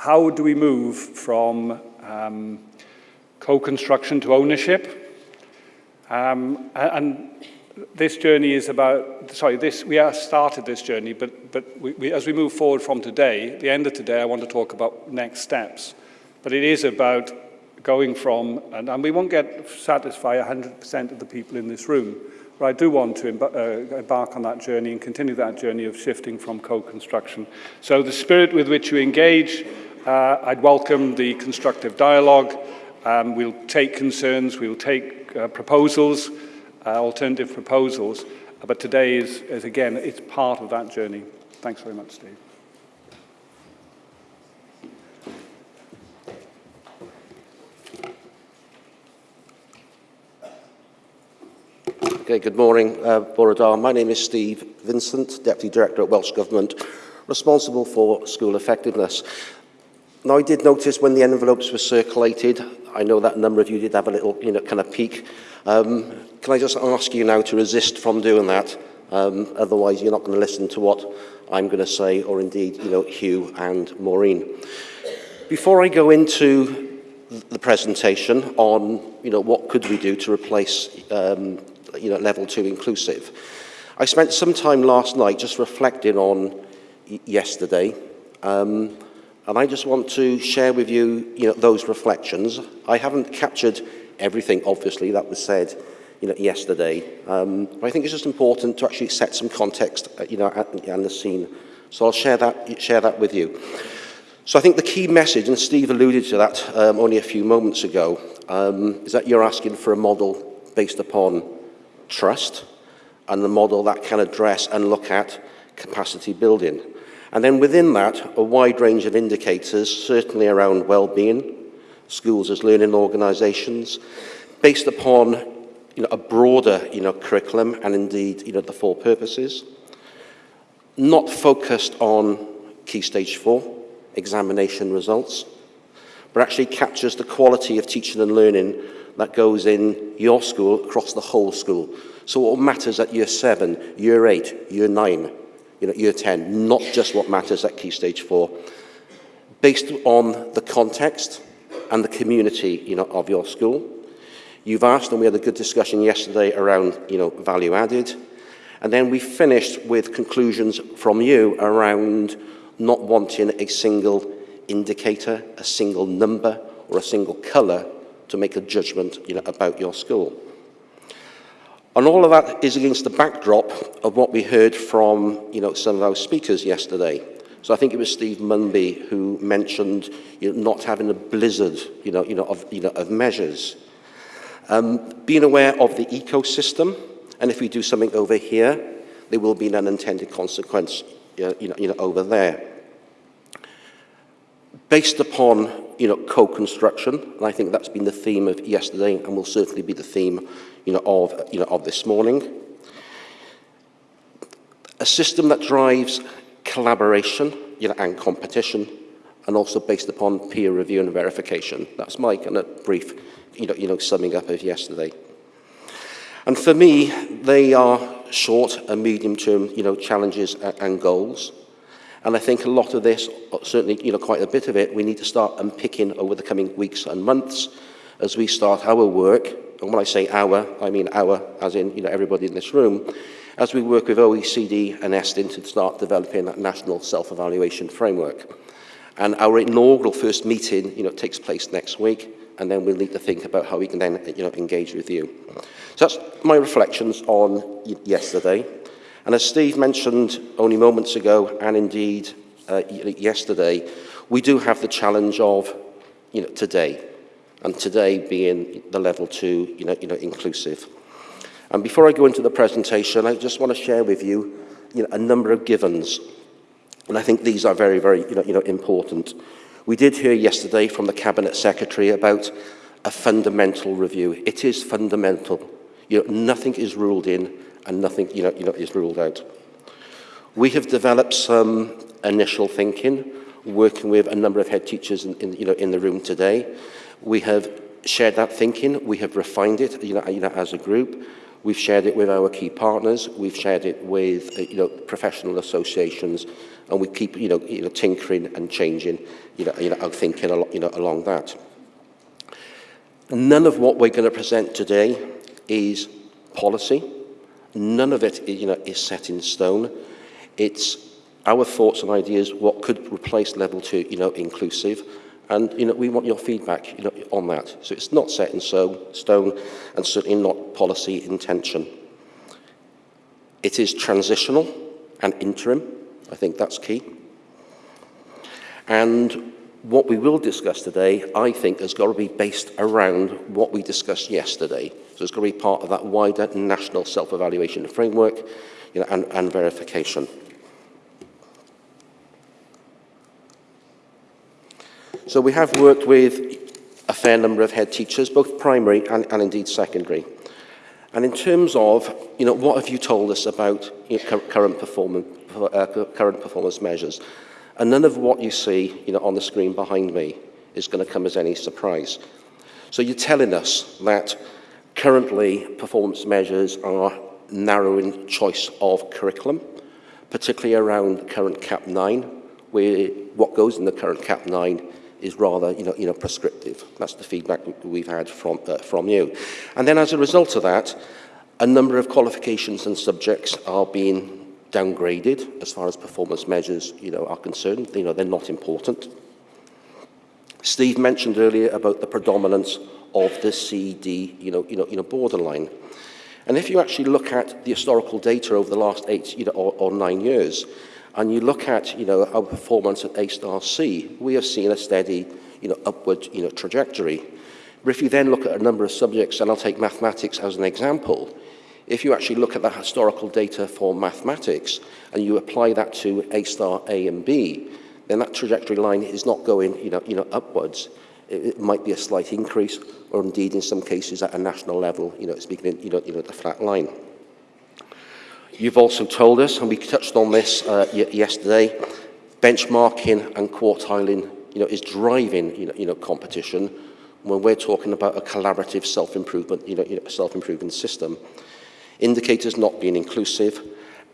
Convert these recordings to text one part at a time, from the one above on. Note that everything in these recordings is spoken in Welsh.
how do we move from um, co-construction to ownership? Um, and this journey is about, sorry, this, we have started this journey, but, but we, we, as we move forward from today, the end of today, I want to talk about next steps. But it is about going from, and, and we won't get satisfy 100% of the people in this room, but I do want to uh, embark on that journey and continue that journey of shifting from co-construction. So the spirit with which you engage, uh, I'd welcome the constructive dialogue. Um, we'll take concerns, we'll take uh, proposals, uh, alternative proposals, but today is, is, again, it's part of that journey. Thanks very much, Steve. Okay, good morning, uh, Borodar. My name is Steve Vincent, Deputy Director at Welsh Government, responsible for school effectiveness. Now, I did notice when the envelopes were circulated, I know that a number of you did have a little, you know, kind of peek. Um, can I just ask you now to resist from doing that? Um, otherwise, you're not going to listen to what I'm going to say, or indeed, you know, Hugh and Maureen. Before I go into the presentation on, you know, what could we do to replace um, you know, level two inclusive. I spent some time last night just reflecting on yesterday, um, and I just want to share with you, you know, those reflections. I haven't captured everything, obviously, that was said, you know, yesterday, um, but I think it's just important to actually set some context, uh, you know, and the scene. So I'll share that, share that with you. So I think the key message, and Steve alluded to that um, only a few moments ago, um, is that you're asking for a model based upon trust and the model that can address and look at capacity building. And then within that, a wide range of indicators, certainly around well-being, schools as learning organisations, based upon you know, a broader you know, curriculum and indeed you know, the four purposes, not focused on key stage four, examination results, but actually captures the quality of teaching and learning that goes in your school across the whole school. So what matters at year seven, year eight, year nine, you know, year 10, not just what matters at key stage four, based on the context and the community, you know, of your school. You've asked, and we had a good discussion yesterday around, you know, value added. And then we finished with conclusions from you around not wanting a single indicator, a single number, or a single colour to make a judgment you know, about your school. And all of that is against the backdrop of what we heard from you know, some of our speakers yesterday. So I think it was Steve Munby who mentioned you know, not having a blizzard you know, you know, of, you know, of measures. Um, being aware of the ecosystem, and if we do something over here, there will be an unintended consequence you know, you know, over there. Based upon you know, co-construction, and I think that's been the theme of yesterday and will certainly be the theme, you know, of, you know, of this morning. A system that drives collaboration you know, and competition, and also based upon peer review and verification. That's my kind of brief, you know, you know, summing up of yesterday. And for me, they are short and medium-term, you know, challenges and goals. And I think a lot of this, certainly you know, quite a bit of it, we need to start unpicking over the coming weeks and months as we start our work. and when I say our, I mean our, as in you know, everybody in this room, as we work with OECD and ESTIN to start developing that national self-evaluation framework. And our inaugural first meeting you know, takes place next week, and then we'll need to think about how we can then you know, engage with you. So that's my reflections on yesterday. And as Steve mentioned only moments ago, and indeed uh, yesterday, we do have the challenge of you know, today. And today being the level two you know, you know, inclusive. And before I go into the presentation, I just want to share with you, you know, a number of givens. And I think these are very, very you know, you know, important. We did hear yesterday from the Cabinet Secretary about a fundamental review. It is fundamental. You know, nothing is ruled in and nothing you know, you know, is ruled out. We have developed some initial thinking, working with a number of head teachers in, in, you know, in the room today. We have shared that thinking, we have refined it you know, you know, as a group. We've shared it with our key partners, we've shared it with uh, you know, professional associations and we keep, you know, you know tinkering and changing, you know, you know, our thinking you know, along that. None of what we're going to present today is policy. None of it you know, is set in stone. It's our thoughts and ideas, what could replace level two, you know, inclusive. And, you know, we want your feedback, you know, on that. So it's not set in stone and certainly not policy intention. It is transitional and interim. I think that's key. And what we will discuss today, I think, has got to be based around what we discussed yesterday. So it's got to be part of that wider national self-evaluation framework you know, and, and verification. So we have worked with a fair number of head teachers, both primary and, and indeed secondary. And in terms of, you know, what have you told us about you know, current, performance, uh, current performance measures? And none of what you see you know, on the screen behind me is going to come as any surprise. So you're telling us that currently performance measures are narrowing choice of curriculum, particularly around current CAP 9, where what goes in the current CAP 9 is rather you know, you know, prescriptive. That's the feedback we've had from, uh, from you. And then as a result of that, a number of qualifications and subjects are being downgraded as far as performance measures you know, are concerned. You know, they're not important. Steve mentioned earlier about the predominance of the CD you know, you know, you know, borderline. And if you actually look at the historical data over the last eight you know, or, or nine years, and you look at you know, our performance at A-star C, we have seen a steady you know, upward you know, trajectory. But if you then look at a number of subjects, and I'll take mathematics as an example, if you actually look at the historical data for mathematics and you apply that to A star A and B, then that trajectory line is not going you know, you know, upwards. It, it might be a slight increase, or indeed in some cases at a national level, you know, it's beginning, you know, you know, the flat line. You've also told us, and we touched on this uh, yesterday, benchmarking and quartiling you know, is driving you know, you know, competition when we're talking about a collaborative self-improvement you know, you know, self-improvement system indicators not being inclusive,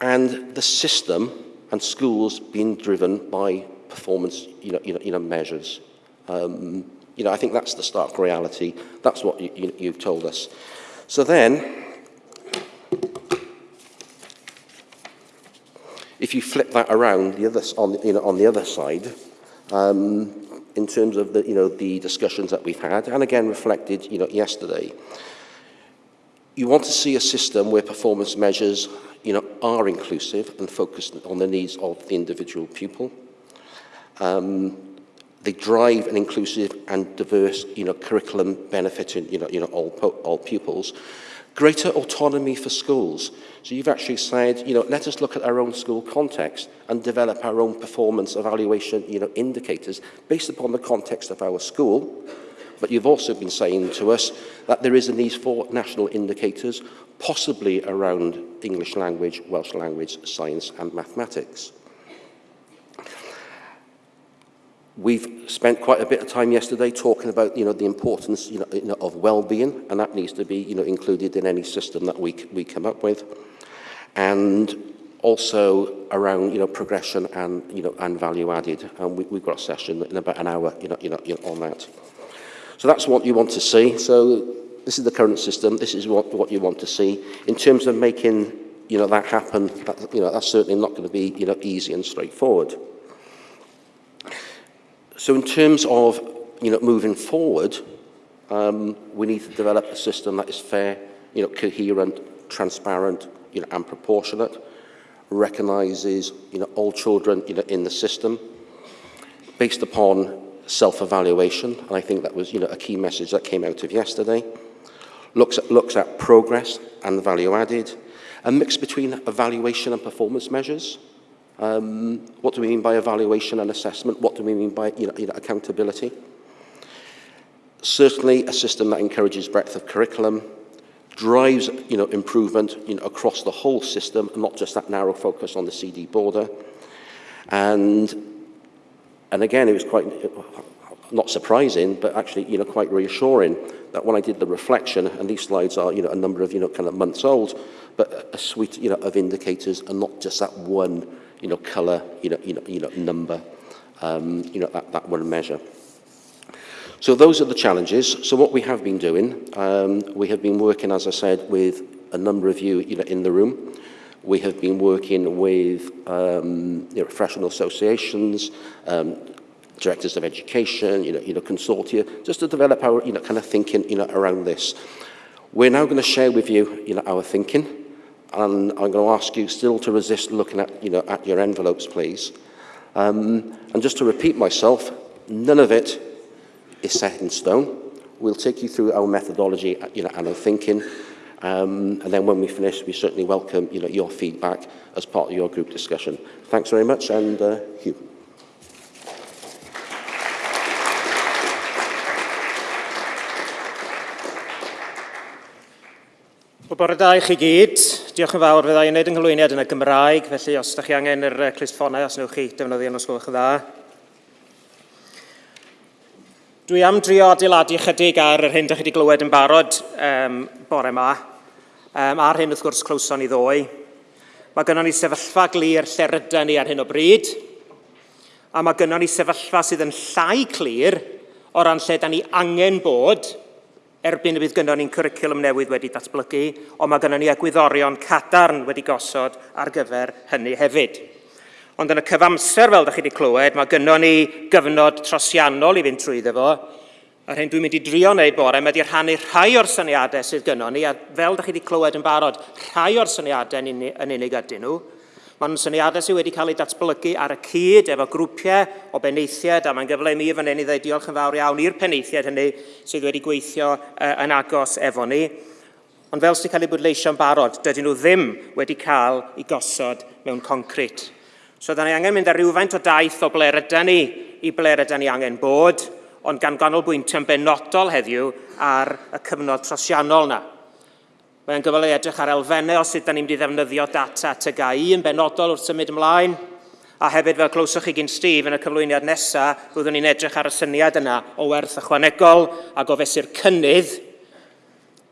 and the system and schools being driven by performance you know, you know, you know, measures. Um, you know, I think that's the stark reality. That's what you, you, you've told us. So then, if you flip that around the other, on, you know, on the other side, um, in terms of the, you know, the discussions that we've had, and again reflected you know, yesterday, You want to see a system where performance measures you know, are inclusive and focused on the needs of the individual pupil. Um, they drive an inclusive and diverse you know, curriculum benefiting you know, you know, all, all pupils. Greater autonomy for schools. So you've actually said, you know, let us look at our own school context and develop our own performance evaluation, you know, indicators based upon the context of our school. But you've also been saying to us that there is a need for national indicators, possibly around English language, Welsh language, science and mathematics. We've spent quite a bit of time yesterday talking about you know, the importance you know, you know, of well-being, and that needs to be you know, included in any system that we, we come up with. And also around you know, progression and, you know, and value added. And we, we've got a session in about an hour you know, you know, you know, on that. So that's what you want to see. So this is the current system. This is what, what you want to see. In terms of making you know, that happen, that, you know, that's certainly not going to be you know, easy and straightforward. So in terms of you know, moving forward, um, we need to develop a system that is fair, you know, coherent, transparent, you know, and proportionate, recognises you know, all children you know, in the system, based upon self-evaluation, and I think that was you know, a key message that came out of yesterday. Looks at, looks at progress and value added. A mix between evaluation and performance measures. Um, what do we mean by evaluation and assessment? What do we mean by you know, you know, accountability? Certainly a system that encourages breadth of curriculum, drives you know, improvement you know, across the whole system, not just that narrow focus on the CD border. And And again, it was quite, not surprising, but actually, you know, quite reassuring that when I did the reflection, and these slides are, you know, a number of, you know, kind of months old, but a suite, you know, of indicators and not just that one, you know, colour, you know, you know, you know number, um, you know, that, that one measure. So those are the challenges. So what we have been doing, um, we have been working, as I said, with a number of you, you know, in the room. We have been working with um, you know, professional associations, um, directors of education, you know, you know, consortia, just to develop our, you know, kind of thinking, you know, around this. We're now going to share with you, you know, our thinking, and I'm going to ask you still to resist looking at, you know, at your envelopes, please. Um, and just to repeat myself, none of it is set in stone. We'll take you through our methodology you know, and our thinking. Um, and then when we finish, we certainly welcome you know, your feedback as part of your group discussion. Thanks very much, and uh, Hugh. O bore da i chi gyd. Diolch yn fawr. fydda i'n gwneud ynghlwyniad yn y Gymraeg, felly os ydych chi angen yr uh, clisffonau, os newch chi defnyddio yn osgolch y dda. Dwi am drio adeiladu chydig ar yr hyn ydych chi wedi glywed yn barod um, bore yma. Um, ar hyn, wrth gwrs, clywson i ddwy. Mae gynnon ni sefyllfa glir lle rydyn ni ar hyn o bryd. A mae gynnon ni sefyllfa sydd yn llai clir o ran lle da ni angen bod erbyn y bydd gynnon ni'n cwricwlwm newydd wedi datblygu, ond mae gynnon ni egwyddorion cadarn wedi gosod ar gyfer hynny hefyd. Ond yn y cyfamser, fel ydych chi wedi clywed, mae gynnon ni gyfnod trosiannol i fynd trwyddo fo, a hyn dwi'n mynd i drio wneud bore, mae wedi rhannu rhai o'r syniadau sydd gynnon ni, a fel ydych chi wedi clywed yn barod, rhai o'r syniadau yn unig ydyn nhw, Mae'n syniadau sydd wedi cael eu datblygu ar y cyd efo grwpiau o beneithiaid a mae'n gyfle i mi fan hyn i ddweud diolch yn fawr iawn i'r peneithiaid hynny sydd wedi gweithio uh, yn agos efo ni. Ond fel sy'n cael ei bwydleisio'n barod, dydyn nhw ddim wedi cael ei gosod mewn concret. So, da ni angen mynd ar rhywfaint o daith o ble rydyn ni i ble rydyn ni angen bod, ond gan ganolbwyntio'n benodol heddiw ar y cyfnod trosiannol yna. Mae'n gyfle i edrych ar elfennau o sut da ni'n mynd i ddefnyddio data TGI yn benodol wrth symud ymlaen. A hefyd fel clywsoch chi gyn Steve yn y cyflwyniad nesaf, byddwn ni'n edrych ar y syniad yna o werth ychwanegol a gofesu'r cynnydd,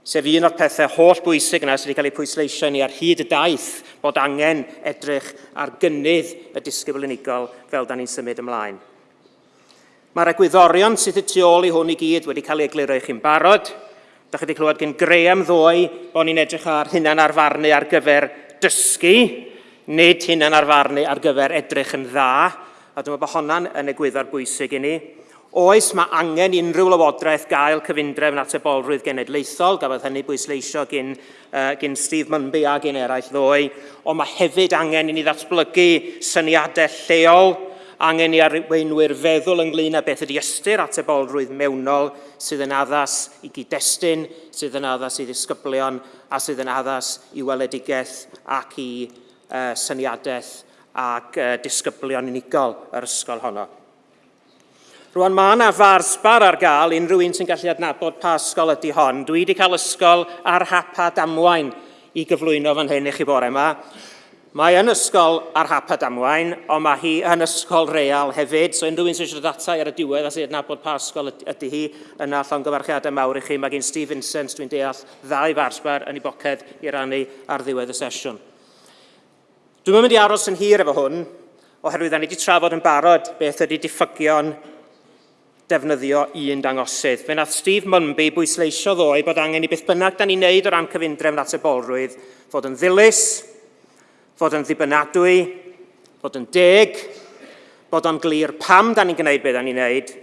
sef un o'r pethau holl bwysig yna sydd wedi cael ei pwysleisio ni ar hyd y daith bod angen edrych ar gynnydd y disgybl unigol fel da ni'n symud ymlaen. Mae'r egwyddorion sydd y tu ôl i hwn i gyd wedi cael ei egluro i chi'n barod, Da chi wedi clywed gen Graham ddoe bod ni'n edrych ar hunan arfarnu ar gyfer dysgu, nid hunan arfarnu ar gyfer edrych yn dda. A dwi'n meddwl bod hwnna'n yn egwyddor bwysig i ni. Oes, mae angen unrhyw lywodraeth gael cyfundrefn at y genedlaethol, gafodd hynny bwysleisio gyn, uh, gyn Steve Munby a gyn eraill ddoe, ond mae hefyd angen i ni ddatblygu syniadau lleol, angen i arweinwyr feddwl ynglyn â beth ydy ystyr atebolrwydd mewnol sydd yn addas i gyd-destun, sydd yn addas i ddisgyblion a sydd yn addas i weledigaeth ac i uh, syniadaeth ac uh, disgyblion unigol yr ysgol honno. Rwan mae yna farsbar ar gael unrhyw un sy'n gallu adnabod pa ysgol ydy hon. Dwi wedi cael ysgol ar hapad damwain i gyflwyno fan hyn i chi bore yma. Mae yn ysgol ar hapad damwain, ond mae hi yn ysgol real hefyd. So unrhyw un sy'n siarad data ar y diwedd a sy'n adnabod pa ysgol ydy hi yna llongyfarchiadau mawr i chi. Mae gen Steve Vincent, dwi'n deall, ddau farsbar yn ei boced i rannu ar ddiwedd y sesiwn. Dwi'n mynd i aros yn hir efo hwn, oherwydd da ni wedi trafod yn barod beth ydy diffygion defnyddio un dangosydd. Fe nath Steve Mumby bwysleisio ddoe bod angen i beth bynnag da ni'n neud o ran cyfundrefn at y bolrwydd fod yn ddilys, fod yn ddibynadwy, fod yn deg, bod o'n glir pam da ni'n gwneud beth da ni'n gwneud,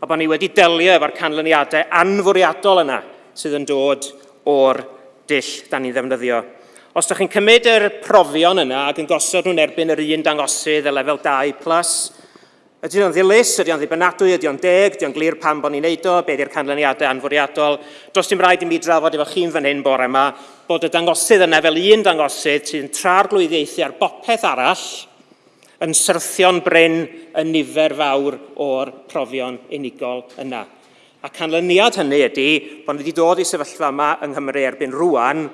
a bod ni wedi delio efo'r canlyniadau anfwriadol yna sydd yn dod o'r dill da ni'n ddefnyddio. Os ydych chi'n cymryd yr profion yna ac yn gosod nhw'n erbyn yr un dangosydd y lefel 2 plus, Ydy o'n ddilys, ydy o'n ddibynadwy, ydy o'n deg, ydy o'n glir pam bod ni'n neud o, beth yw'r canlyniadau anfwriadol. Does dim rhaid i mi drafod efo chi'n fan hyn bore yma bod y dangosydd yna fel un dangosydd sy'n tra'r glwyddiaethu ar bopeth arall yn syrthio'n bryn y nifer fawr o'r profion unigol yna. A canlyniad hynny ydy bod ni wedi dod i sefyllfa yma yng Nghymru erbyn rŵan,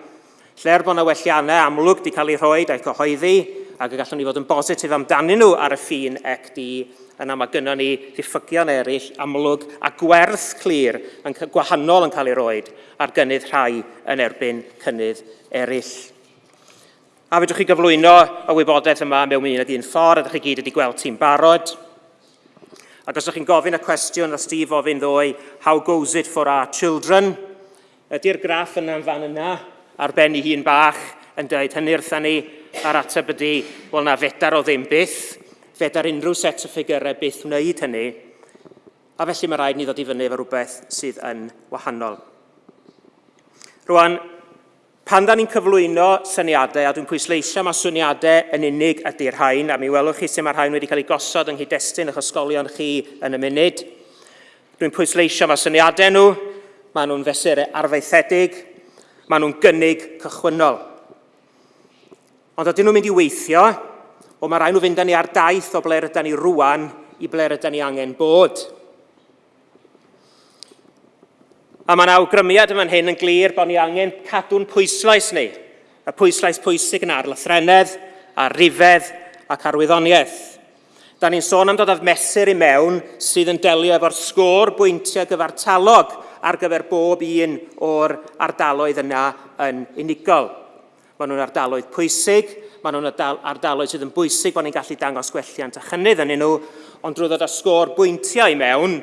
lle er bod yna welliannau amlwg wedi cael eu rhoi a'i cyhoeddi, ac y gallwn ni fod yn bositif amdanyn nhw ar y ffin ec di yna mae gynnon ni ddiffigion eraill amlwg a gwerth clir yn gwahanol yn cael ei roed ar gynnydd rhai yn erbyn cynnydd eraill. A fedrwch chi gyflwyno y wybodaeth yma mewn un ag un ffordd, a ydych chi gyd wedi gweld ti'n barod. Ac os ydych chi'n gofyn y cwestiwn, os Steve ofyn ddwy, how goes it for our children? Ydy'r graff yna'n fan yna, ar ben ei hun bach, yn dweud hynny wrthyn ni, a'r ateb ydy, wel na fedar o ddim byth feda'r unrhyw set o ffigurau beth wneud hynny, a felly mae rhaid ni ddod i fyny efo rhywbeth sydd yn wahanol. Rwan, pan da ni'n cyflwyno syniadau, a dwi'n pwysleisio mae syniadau yn unig ydy'r rhain, a mi welwch chi sut mae'r rhain wedi cael ei gosod yng nghyd-destun eich ysgolion chi yn y munud. Dwi'n pwysleisio mae syniadau nhw, maen nhw'n fesurau arfaethedig, maen nhw'n gynnig cychwynnol. Ond ydyn nhw'n mynd i weithio, ond mae rhaid nhw fynd â ni ar daith o ble rydyn ni rwan i ble rydyn ni angen bod. A mae'n awgrymiad yma'n hyn yn glir bod ni angen cadw'n pwyslais ni, y pwyslais pwysig yna ar lythrenedd, ar rifedd ac arwyddoniaeth. Da ni'n sôn am dod â'r mesur i mewn sydd yn delio efo'r sgôr bwyntiau gyfartalog ar gyfer bob un o'r ardaloedd yna yn unigol. Maen nhw'n ardaloedd pwysig, maen nhw'n ardaloedd sydd yn bwysig bod ni'n gallu dangos gwelliant a chynnydd yn nhw, ond drwy ddod â sgôr bwyntiau mewn,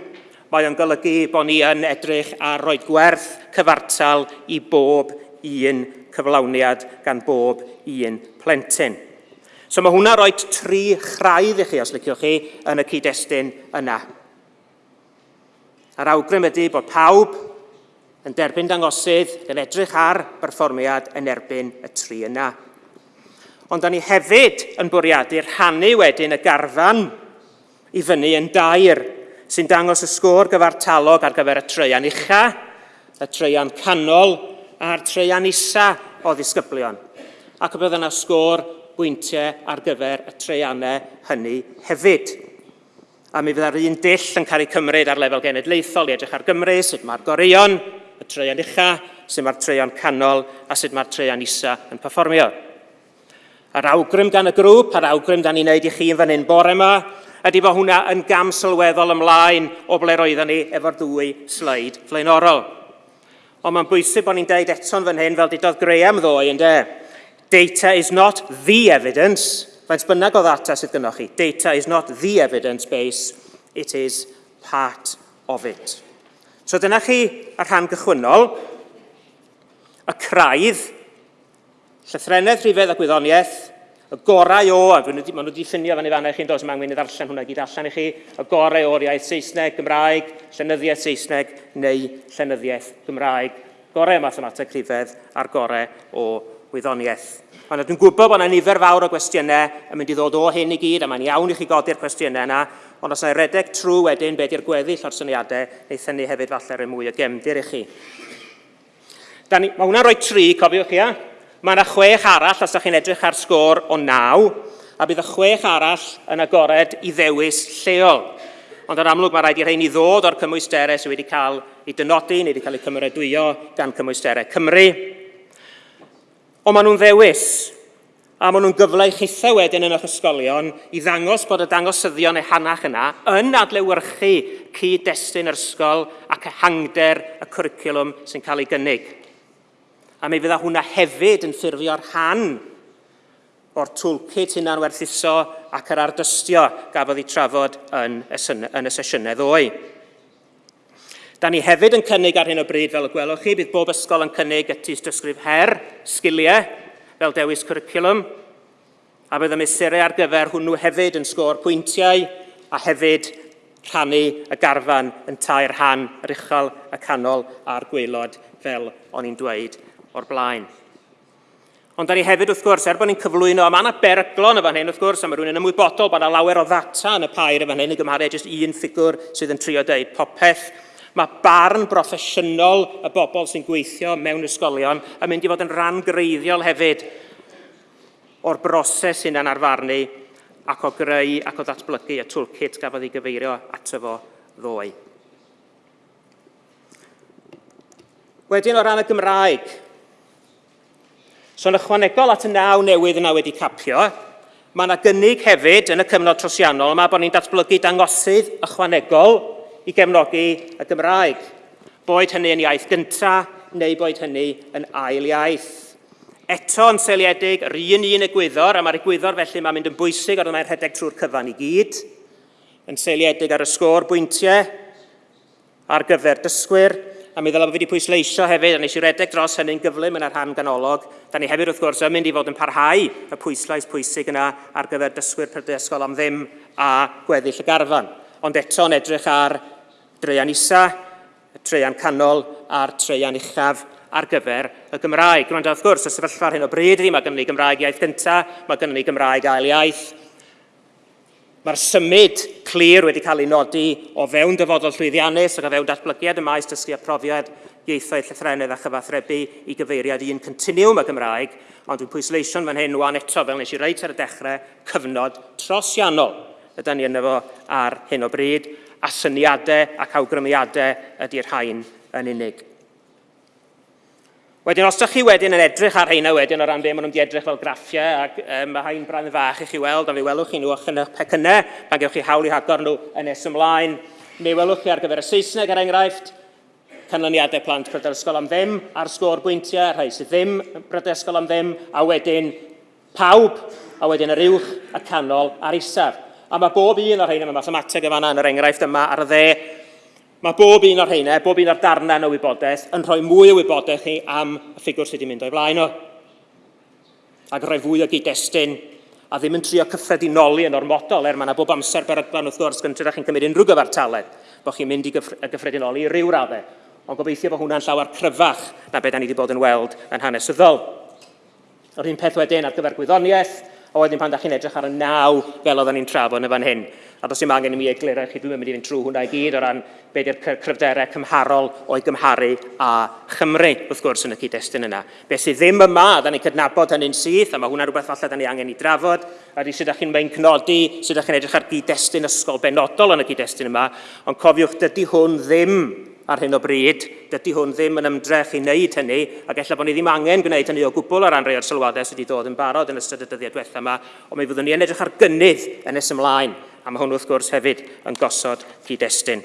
mae o'n golygu bod ni yn edrych ar roed gwerth cyfartal i bob un cyflawniad gan bob un plentyn. So mae hwnna roi tri chraidd i chi, os liciwch chi, yn y cyd-destun yna. Yr awgrym ydy bod pawb yn derbyn dangosydd yn edrych ar berfformiad yn erbyn y tri yna. Ond da ni hefyd yn bwriadu rhannu wedyn y garfan i fyny yn dair sy'n dangos y sgôr gyfartalog ar gyfer y treian ucha, y treian canol a'r treian isa o ddisgyblion. Ac y bydd yna sgôr bwyntiau ar gyfer y treianau hynny hefyd. A mi fydda'r un dill yn cael ei cymryd ar lefel genedlaethol i edrych ar Gymru, sut mae'r gorion, y treian ucha, sut mae'r treian canol a sut mae'r treian isa yn perfformio. Yr awgrym gan y grŵp, yr awgrym dan ni'n neud i chi yn fan hyn bore yma, ydy bod hwnna yn gam sylweddol ymlaen o ble roedden ni efo'r ddwy sleid flaenorol. Ond mae'n bwysig bod ni'n deud eto'n fan hyn fel didodd Graham ddoe yn. Data is not the evidence. Faint bynnag o ddata sydd gynnwch chi. Data is not the evidence base. It is part of it. So dyna chi ar rhan gychwynnol, y craidd, llythrenedd rhifedd a gwyddoniaeth, y gorau o, a maen nhw wedi llunio fan i fan chi'n dos, mae'n i ddarllen hwnna gyd allan i chi, y gorau o'r iaith Saesneg, Gymraeg, llenyddiaeth Saesneg neu llenyddiaeth Gymraeg. Gorau o mathemateg rhifedd a'r gorau o wyddoniaeth. Ond dwi'n gwybod bod yna nifer fawr o gwestiynau yn mynd i ddod o hyn i gyd, a mae'n iawn i chi godi'r cwestiynau yna, Ond os na redeg trwy wedyn beth di'r gweddill o'r syniadau, wnaeth ni hefyd falle'r yn mwy o gemdir i chi. Ni, mae hwnna'n rhoi tri, cofiwch ia. Mae yna chwech arall os ydych chi'n edrych ar sgôr o naw, a bydd y chwech arall yn agored i ddewis lleol. Ond yn amlwg mae rhaid i rhain i ddod o'r cymwysterau sydd wedi cael ei dynodi neu wedi cael ei cymeradwyo gan cymwysterau Cymru. Ond maen nhw'n ddewis A maen nhw'n gyfle i chithau wedyn yn eich ysgolion i ddangos bod y dangosyddion ehangach yna yn adlewyrchu cyd-destun yr ysgol ac ehangder y cwricwlwm sy'n cael ei gynnig. A mi fydda hwnna hefyd yn ffurfio'r rhan o'r toolkit hynna'n werthuso ac yr ardystio gafodd ei trafod yn y, yn y sesiynau ddoe. Da ni hefyd yn cynnig ar hyn o bryd, fel y gwelwch chi, bydd bob ysgol yn cynnig y tystysgrif her, sgiliau, fel dewis cwricwlwm, a bydd y mesurau ar gyfer hwnnw hefyd yn sgôr pwyntiau a hefyd rhannu y garfan yn tair rhan yr uchel, y canol a'r gweilod fel o'n i'n dweud o'r blaen. Ond da ni hefyd wrth gwrs, er bod ni'n cyflwyno, a mae yna beryglon y fan hyn wrth gwrs, a mae rhywun yn ymwybodol bod yna lawer o ddata yn y pair y fan hyn i gymharu jyst un ffigwr sydd yn trio dweud popeth Mae barn broffesiynol y bobl sy'n gweithio mewn ysgolion yn mynd i fod yn rhan greiddiol hefyd o'r broses hunan arfarnu ac o greu ac o ddatblygu y toolkit gafodd ei gyfeirio ato fo ddoe. Wedyn o ran y Gymraeg. So yn ychwanegol at y naw newydd yna wedi capio, mae yna gynnig hefyd yn y cyfnod trosiannol yma bod ni'n datblygu dangosydd ychwanegol i gefnogi y Gymraeg, boed hynny yn iaith gynta neu boed hynny yn ail iaith. Eto yn seiliedig, yr un un egwyddor, a mae'r egwyddor felly mae'n mynd yn bwysig ond mae'n rhedeg trwy'r cyfan i gyd, yn seiliedig ar y sgôr bwyntiau ar gyfer dysgwyr, a mi ddylai bod fi wedi pwysleisio hefyd, a nes i redeg dros hynny'n gyflym yn yr rhan ganolog. Da ni hefyd wrth gwrs yn mynd i fod yn parhau y pwyslais pwysig yna ar gyfer dysgwyr prydysgol am ddim a gweddill y garfan. Ond eto yn edrych ar dreian isa, y traean canol a'r traean uchaf ar gyfer y Gymraeg. Rwy'n wrth gwrs, y sefyllfa ar hyn o bryd ydy, mae gennym ni Gymraeg iaith gyntaf, mae gennym ni Gymraeg ail iaith. Mae'r symud clir wedi cael ei nodi o fewn dyfodol llwyddiannus ac o fewn datblygiad y maes dysgu a profiad ieithoedd llythrenedd a chyfathrebu i gyfeiriad un continiwm y Gymraeg, ond dwi'n pwysleisio'n fan hyn wan eto fel nes i reit ar y dechrau cyfnod trosiannol Ydy ni yna fo ar hyn o bryd a syniadau ac awgrymiadau ydy'r hain yn unig. Wedyn, os ydych chi wedyn yn edrych ar heina wedyn o ran be maen nhw'n wedi edrych fel graffiau, ac um, mae hain brand fach i chi weld, a fe welwch chi nhw yn eich pecynau, pan gewch chi hawl i hagor nhw yn nes ymlaen, neu welwch chi ar gyfer y Saesneg, er enghraifft, canlyniadau plant prydau ysgol am ddim, a'r sgôr bwyntiau, rhai sydd ddim prydau ysgol am ddim, a wedyn pawb, a wedyn yr uwch, y canol a'r isaf. A mae bob un o'r rheina, yma, mathemateg yn fanna yn yr er enghraifft yma ar y dde, mae bob un o'r rheina, bob un o'r darnau o wybodaeth, yn rhoi mwy o wybodaeth chi am y ffigwr sydd wedi mynd o'i flaen o. Ac rhoi fwy o gyd-destun a ddim yn trio cyffredinoli yn ormodol, er mae yna bob amser berygban wrth gwrs gyntaf chi'n cymryd unrhyw gyfartaled, bod chi'n mynd i gyffredinoli i ryw raddau, ond gobeithio bod hwnna'n llawer cryfach na beth da ni wedi bod yn weld yn hanesyddol. Yr un peth wedyn ar gyfer gwyddoniaeth, A wedyn pan da chi'n edrych ar y naw fel oedden ni'n trafod yn y fan hyn, a does dim angen i mi egluro chi, dwi'n mynd i fynd trwy hwnna i gyd o ran be di'r cryfderau cymharol o'i gymharu a Chymru, wrth gwrs, yn y cyd-destun yna. Be sydd ddim yma, da ni'n cydnabod hynny'n syth, a mae hwnna rhywbeth falle da ni angen i drafod, a di sydd chi'n mynd cnodi, sydd chi'n edrych ar gyd-destun ysgol benodol yn y cyd-destun yma, ond cofiwch, dydy hwn ddim ar hyn o bryd. Dydy hwn ddim yn ymdrech i wneud hynny, ac efallai bod ni ddim angen gwneud hynny o gwbl o ran rhai o'r sylwadau sydd wedi dod yn barod yn ystod y dyddiau diwethaf yma, ond mi fyddwn ni yn edrych ar gynnydd yn nes ymlaen, a mae hwn wrth gwrs hefyd yn gosod cyd-destun.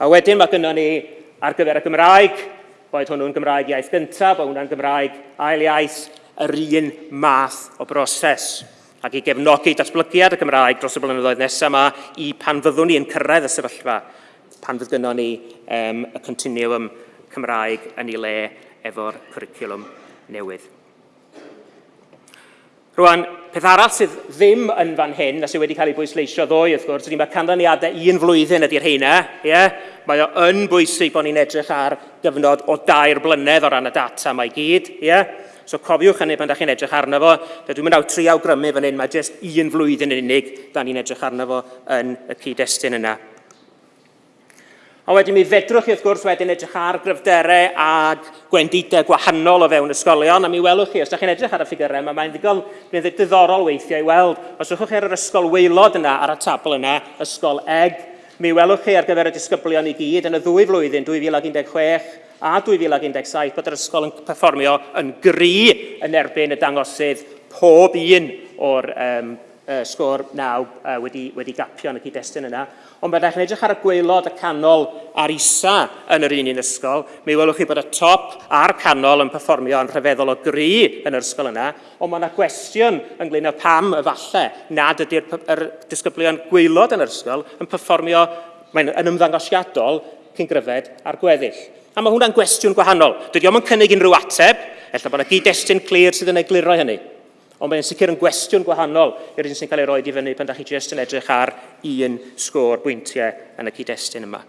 A wedyn mae gynnon ni ar gyfer y Gymraeg, boed hwnnw'n Gymraeg iaith gyntaf, boed hwnna'n Gymraeg ail iaith, yr un math o broses. Ac i gefnogi datblygiad y Gymraeg dros y blynyddoedd nesaf yma i pan fyddwn ni yn cyrraedd y sefyllfa pan fydd gynnon ni um, y continuum Cymraeg yn ei le efo'r cwricwlwm newydd. Rwan, peth arall sydd ddim yn fan hyn, a sydd wedi cael ei bwysleisio ddoe, wrth gwrs, ydy mae canlyniadau un flwyddyn ydy'r heina. Yeah? Mae o yn bwysig bod ni'n edrych ar gyfnod o dair blynedd o ran y data mae gyd. Yeah? So cofiwch hynny pan da chi'n edrych arno fo. Dwi'n mynd awt tri awgrymu fan hyn, mae jyst un flwyddyn yn unig da ni'n edrych arno fo yn y cyd-destun yna. A wedyn mi fedrwch chi wrth gwrs wedyn edrych ar gryfderau a gwendidau gwahanol o fewn ysgolion, a mi welwch chi, os ydych chi'n edrych ar y ffigurau yma, mae'n ddigon mae'n ddiddorol weithiau i weld. Os ydych chi ar yr ysgol weilod yna, ar y tabl yna, ysgol eg, mi welwch chi ar gyfer y disgyblion i gyd yn y ddwy flwyddyn 2016 a 2017 bod yr ysgol yn perfformio yn gri yn erbyn y dangosydd pob un o'r um, uh, sgôr naw uh, wedi, wedi gapio yn y cyd-destun yna. Ond byddai'ch yn edrych ar y gwaelod y canol a'r isa yn yr un un ysgol, mi welwch chi bod y top a'r canol yn perfformio yn rhyfeddol o gry yn yr ysgol yna, ond mae yna gwestiwn ynglyn â pam falle nad ydy'r disgyblion gwaelod yn yr ysgol yn perfformio mae'n yn ymddangosiadol cyn gryfed ar gweddill. A mae hwnna'n gwestiwn gwahanol. Dydy o'm yn cynnig unrhyw ateb, efallai bod yna gyd-destun clir sydd yn egluro hynny. Ond mae'n sicr yn gwestiwn gwahanol i'r un sy'n cael ei roed i fyny pan da chi jyst yn edrych ar un sgôr bwyntiau yn y cyd-destun yma.